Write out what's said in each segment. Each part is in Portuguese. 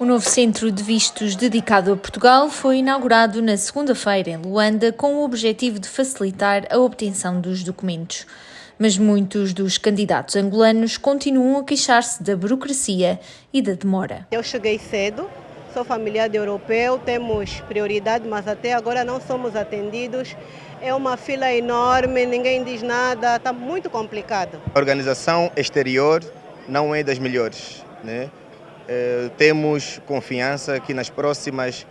O novo centro de vistos dedicado a Portugal foi inaugurado na segunda-feira em Luanda com o objetivo de facilitar a obtenção dos documentos. Mas muitos dos candidatos angolanos continuam a queixar-se da burocracia e da demora. Eu cheguei cedo, sou familiar de europeu, temos prioridade, mas até agora não somos atendidos. É uma fila enorme, ninguém diz nada, está muito complicado. A organização exterior não é das melhores, né? Eh, temos confiança que nas próximas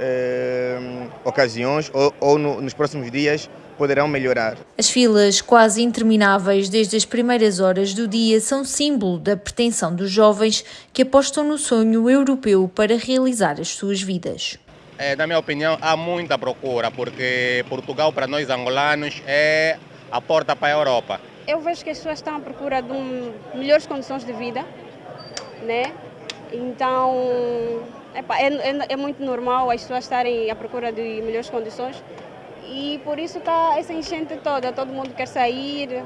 eh, ocasiões ou, ou no, nos próximos dias poderão melhorar. As filas quase intermináveis desde as primeiras horas do dia são símbolo da pretensão dos jovens que apostam no sonho europeu para realizar as suas vidas. É, na minha opinião, há muita procura, porque Portugal, para nós angolanos, é a porta para a Europa. Eu vejo que as pessoas estão à procura de um, melhores condições de vida, né? Então, epa, é, é, é, muito normal as pessoas estarem à procura de melhores condições e por isso está essa enchente toda. Todo mundo quer sair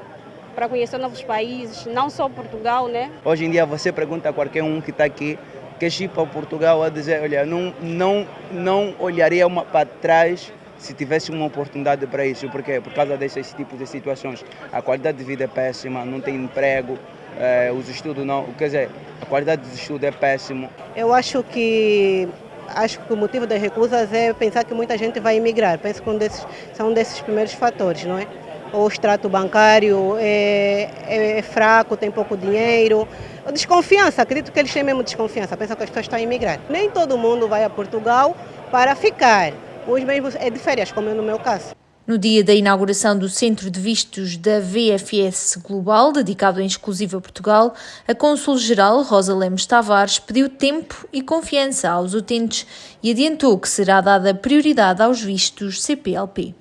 para conhecer novos países, não só Portugal, né? Hoje em dia você pergunta a qualquer um que está aqui que ir para Portugal a dizer, olha, não, não, não olharia uma para trás se tivesse uma oportunidade para isso. Por quê? Por causa desses tipos de situações. A qualidade de vida é péssima, não tem emprego, eh, os estudos não, quer dizer, a qualidade do estudo é péssimo. Eu acho que acho que o motivo das recusas é pensar que muita gente vai emigrar. Penso que um desses, são um desses primeiros fatores, não é? O extrato bancário é, é, é fraco, tem pouco dinheiro. Desconfiança, acredito que eles têm mesmo desconfiança, pensam que as pessoas estão a emigrar. Nem todo mundo vai a Portugal para ficar. Os mesmos é de férias, como é no meu caso. No dia da inauguração do Centro de Vistos da VFS Global, dedicado em exclusivo a Portugal, a Cônsul-Geral Rosa Lemos Tavares pediu tempo e confiança aos utentes e adiantou que será dada prioridade aos vistos CPLP.